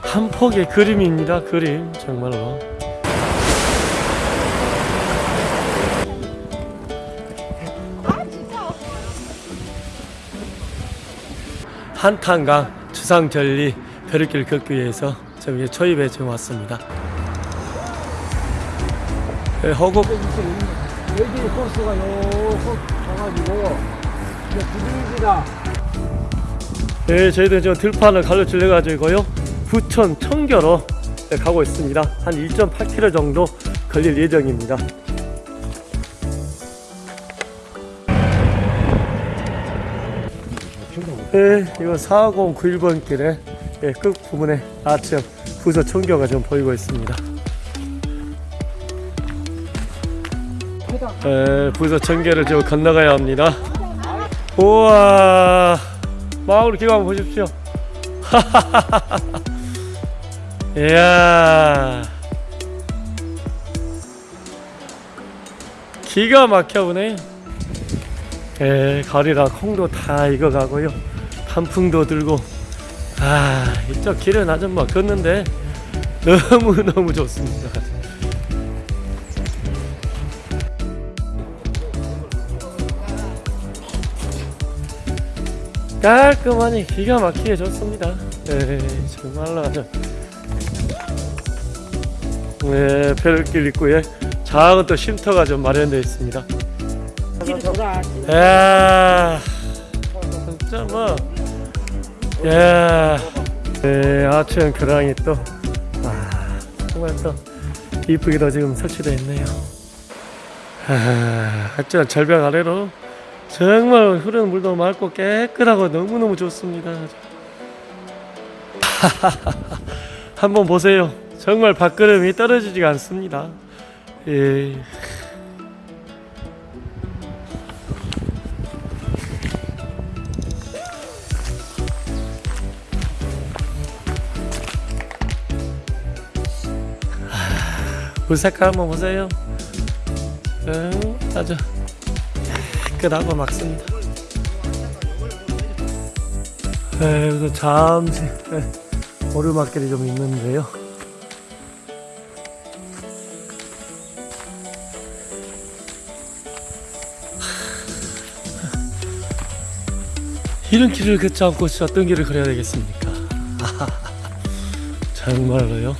한 폭의 그림입니다. 그림 정말로. 한탄강 주상절리 벼룩길 걷기 위해서 저기 초입에 지금 왔습니다. 예, 허곡 여기 가가지고 이제 부들기다 네, 저희들 지금 들판을 갈라질려 가지고요. 부천 청교로 네, 가고 있습니다. 한 1.8km 정도 걸릴 예정입니다. 네, 이거 4091번 길에 네, 끝 부분에 아침 부서 청교가 좀 보이고 있습니다. 네, 부서 청교를 좀 건너가야 합니다. 우와, 마을 한번 보십시오. 이야, 기가 막혀 보네. 예, 가리라 콩도 다 익어가고요. 단풍도 들고. 아, 이쪽 길은 아줌마 걷는데 너무 너무 좋습니다. 깔끔하니 기가 막히게 좋습니다. 예, 정말로 아주. 네, 벼룩길 입구에 작은 또 쉼터가 좀 마련되어 있습니다. 야 진짜 뭐 야, 네, 아치형 교량이 또 아, 정말 또 이쁘게도 지금 설치되어 있네요. 아, 하여튼 절벽 아래로 정말 흐르는 물도 맑고 깨끗하고 너무너무 좋습니다. 한번 보세요. 정말 밥그름이 떨어지지가 않습니다. 예. 물 색깔 한번 보세요. 음, 아주 깨끗하고 막습니다. 네, 여기서 잠시 네, 오르막길이 좀 있는데요. 이런 길을 걷지 않고 진짜 어떤 길을 걸어야 되겠습니까? 정말로요.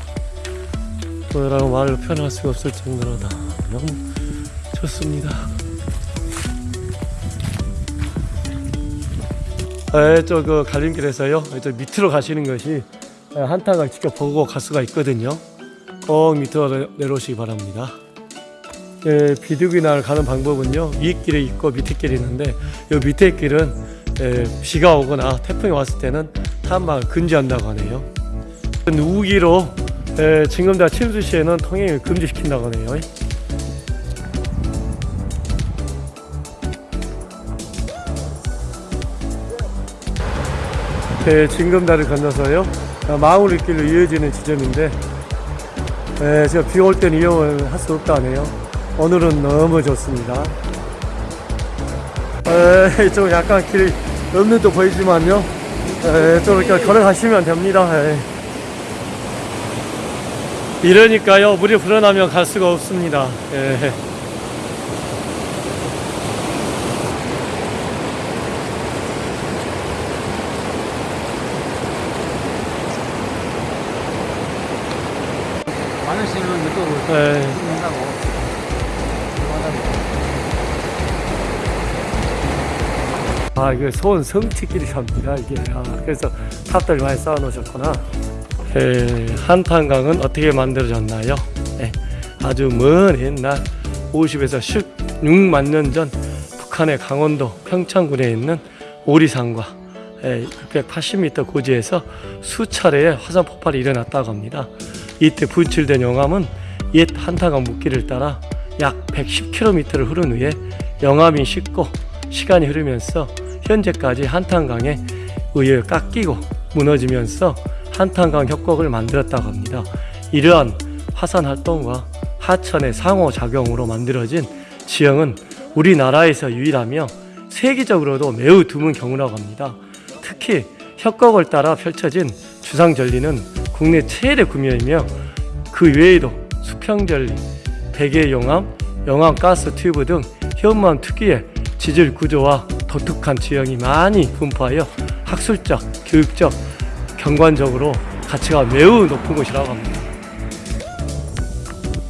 뭐라고 말로 표현할 수가 없을 정도로 다 너무 좋습니다. 저그 갈림길에서요. 저 밑으로 가시는 것이 한타가 직접 보고 갈 수가 있거든요. 꼭 밑으로 내- 내려오시기 바랍니다. 예, 비둘기 날 가는 방법은요. 위 길이 있고 밑에 길이 있는데 이 밑에 길은 예, 비가 오거나 태풍이 왔을 때는 탐방을 금지한다고 하네요. 우기로 예, 징검다 침수 시에는 통행을 금지시킨다고 하네요. 예, 징검다를 건너서요. 아, 마을 길로 이어지는 지점인데 예, 제가 비 올 때는 이용을 할 수 없다 하네요. 오늘은 너무 좋습니다. 에, 이쪽 약간 길이 없는 도 보이지만요. 에, 이쪽으로 이렇게 걸어가시면 됩니다. 에. 이러니까요, 물이 불어나면 갈 수가 없습니다. 예. 많은 시는 이쪽으로 아, 이게 소원 성취길이랍니다, 이게. 아, 그래서 탑들 많이 쌓아 놓으셨구나. 예, 한탄강은 어떻게 만들어졌나요? 예, 아주 먼 옛날 50에서 16만 년 전 북한의 강원도 평창군에 있는 오리산과 예, 680m 고지에서 수차례의 화산 폭발이 일어났다고 합니다. 이때 분출된 용암은 옛 한탄강 물길을 따라 약 110km를 흐른 후에 영암이 식고 시간이 흐르면서 현재까지 한탄강에 의해 깎이고 무너지면서 한탄강 협곡을 만들었다고 합니다. 이러한 화산 활동과 하천의 상호작용으로 만들어진 지형은 우리나라에서 유일하며 세계적으로도 매우 드문 경우라고 합니다. 특히 협곡을 따라 펼쳐진 주상절리는 국내 최대 구미이며 그 외에도 수평전리, 백예용암, 용암가스 튜브 등 현무암 특유의 지질 구조와 독특한 지형이 많이 분포하여 학술적, 교육적, 경관적으로 가치가 매우 높은 곳이라고 합니다.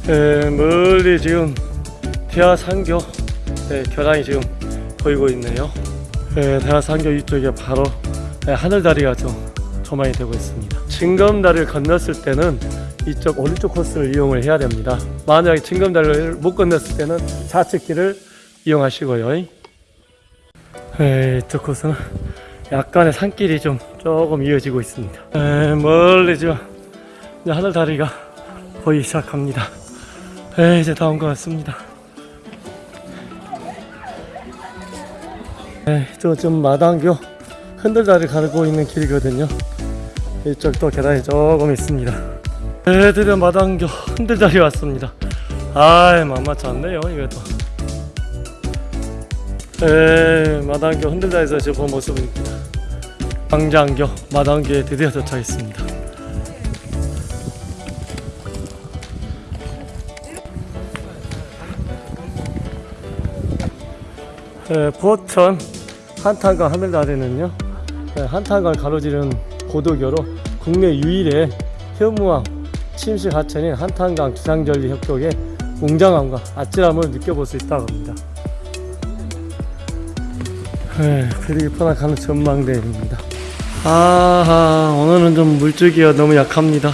에, 멀리 지금 대하산교 네, 교량이 지금 보이고 있네요. 에, 대하산교 이쪽에 바로 네, 하늘다리가 좀 조망이 되고 있습니다. 징검다리를 건넜을 때는 이쪽 오른쪽 코스를 이용을 해야 됩니다. 만약에 징검다리를 못 건넜을 때는 좌측 길을 이용하시고요. 에, 이쪽 코스는 약간의 산길이 좀 조금 이어지고 있습니다. 에, 멀리 지금 이제 하늘다리가 보이기 시작합니다. 에, 이제 다온것 같습니다. 에, 저좀 마당교 흔들다리 가고 있는 길이거든요. 이쪽도 계단이 조금 있습니다. 에, 드디어 마당교 흔들다리 왔습니다. 아이, 만만치 않네요, 이것도. 에, 마당교 흔들다리에서 지금 본 모습입니다. 광장교 마당교에 드디어 도착했습니다. 에, 부천 한탄강 하늘다리는요 에, 한탄강을 가로지르는 고도교로 국내 유일의 현무암 침식 하천인 한탄강 주상절리 협곡의 웅장함과 아찔함을 느껴볼 수 있다고 합니다. 에, 그리고 뻔한 가는 전망대입니다. 아 오늘은 좀 물줄기가 너무 약합니다.